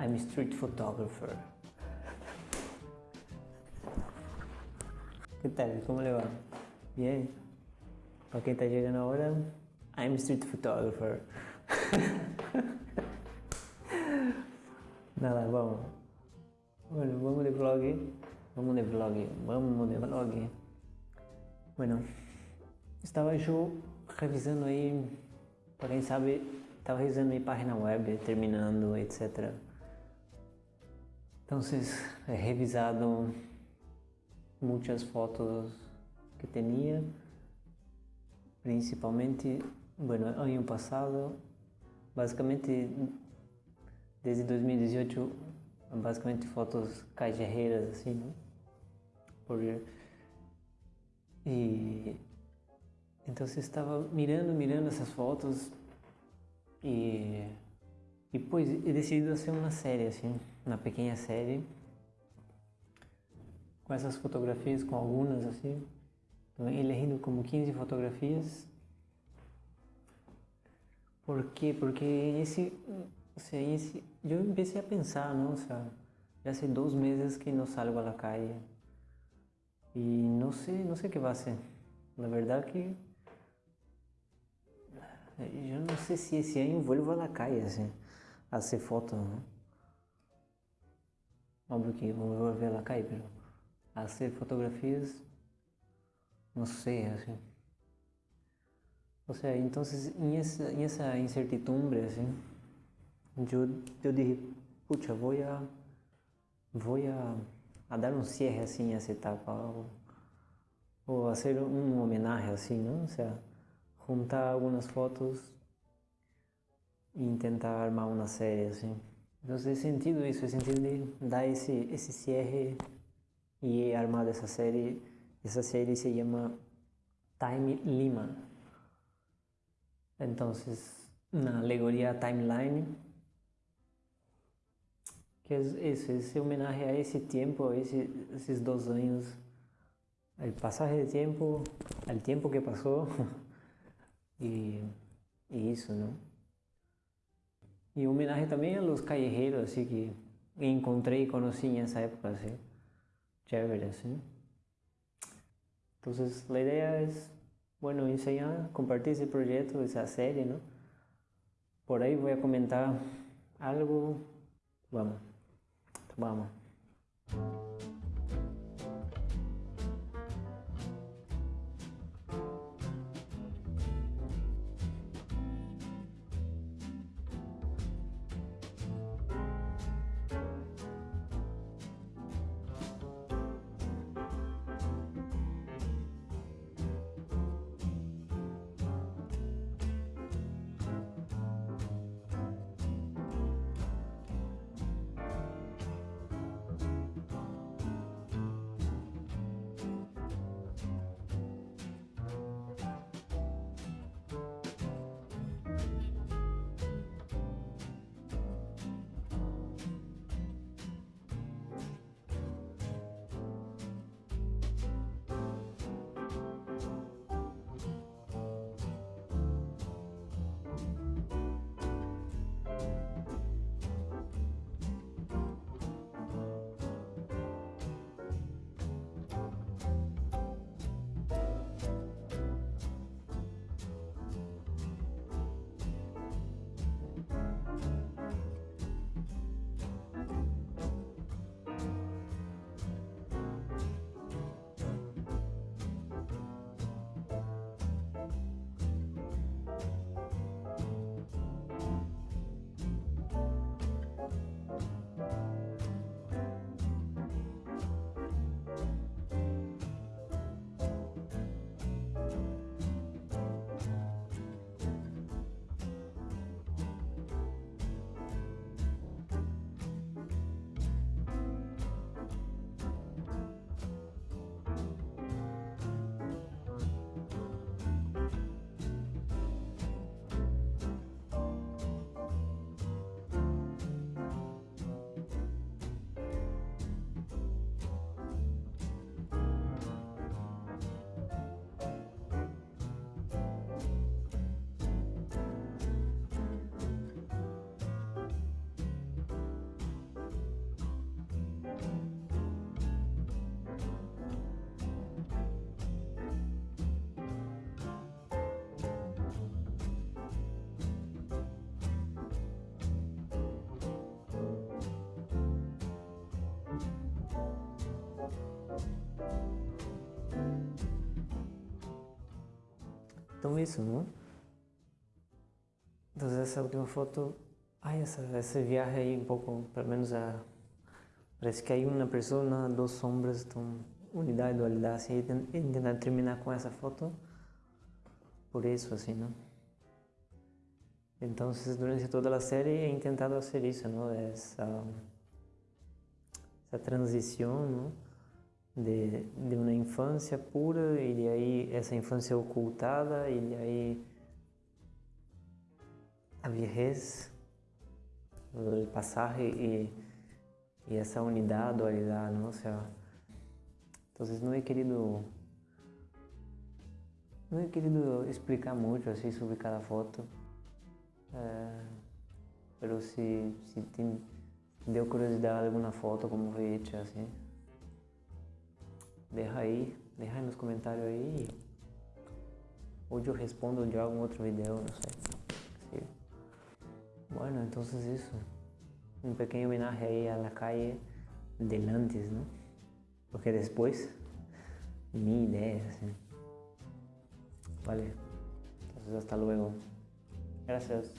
I'm street photographer. Que tal? Como le va? Bien. Para quem está chegando agora, I'm street photographer. Nada, vamos. Bueno, vamos de vlog. Vamos de vlog. Vamos de vlog. Bueno, estava eu revisando aí, para quem sabe, estava revisando minha página web, terminando, etc. Então, he revisado muitas fotos que tinha, principalmente, bueno, ano passado, basicamente desde 2018, basicamente fotos callejeras assim, né? Por e então você estava mirando, mirando essas fotos e depois eu decidi fazer uma série assim, uma pequena série com essas fotografias, com algumas assim, elegendo como 15 fotografias. Por quê? Porque esse, assim, esse, eu comecei a pensar, nossa, já sei dois meses que não salgo à calle e não sei, não sei o que vai ser. Na verdade que eu não sei se esse ano vou a la calle assim, a hacer foto. ¿no? Óbvio que vou volver calle, pero a hacer fotografias, não sei, assim. Ou seja, então, em essa, em essa incertidumbre, assim, eu, eu disse, puxa, vou a, vou a a dar um cierre assim a essa etapa ou, ou a hacer um homenagem assim, não? Ou seja, juntar algumas fotos e tentar armar uma série assim. Então, é sentido isso, é sentido de dar esse esse cierre e armar essa série. Essa série se chama Time Lima. Então, na alegoria timeline que es eso, ese homenaje a ese tiempo, a ese, esos dos años, el pasaje de tiempo, al tiempo que pasó y, y eso, ¿no? Y homenaje también a los callejeros, así que encontré y conocí en esa época, así, chévere, así. Entonces la idea es, bueno, enseñar, compartir ese proyecto, esa serie, ¿no? Por ahí voy a comentar algo, vamos. Vamos. Então isso, ¿no? Entonces esa última foto, hay esa, ese viaje ahí un poco, pelo menos a, parece que hay una persona, dos sombras, então, unidade, dualidade, assim, e tentar terminar com essa foto por isso, assim, não? Então, durante toda a série he intentado fazer isso, não? Essa, essa transição, não? De, de uma infância pura e de aí essa infância ocultada e de aí a vejez, o passar e, e essa unidade, dualidade, não? O sea, então, não he querido não he querido explicar muito assim sobre cada foto, é, mas se, se te deu curiosidade alguma foto como foi hecha assim, deixa aí, aí nos comentários aí. Hoje eu respondo de algum outro vídeo, não sei. Sí. Bueno, então isso. Um pequeno homenagem aí à la calle del antes, ¿no? Porque depois, minha ideia, assim. Vale. Entonces, hasta luego. Gracias.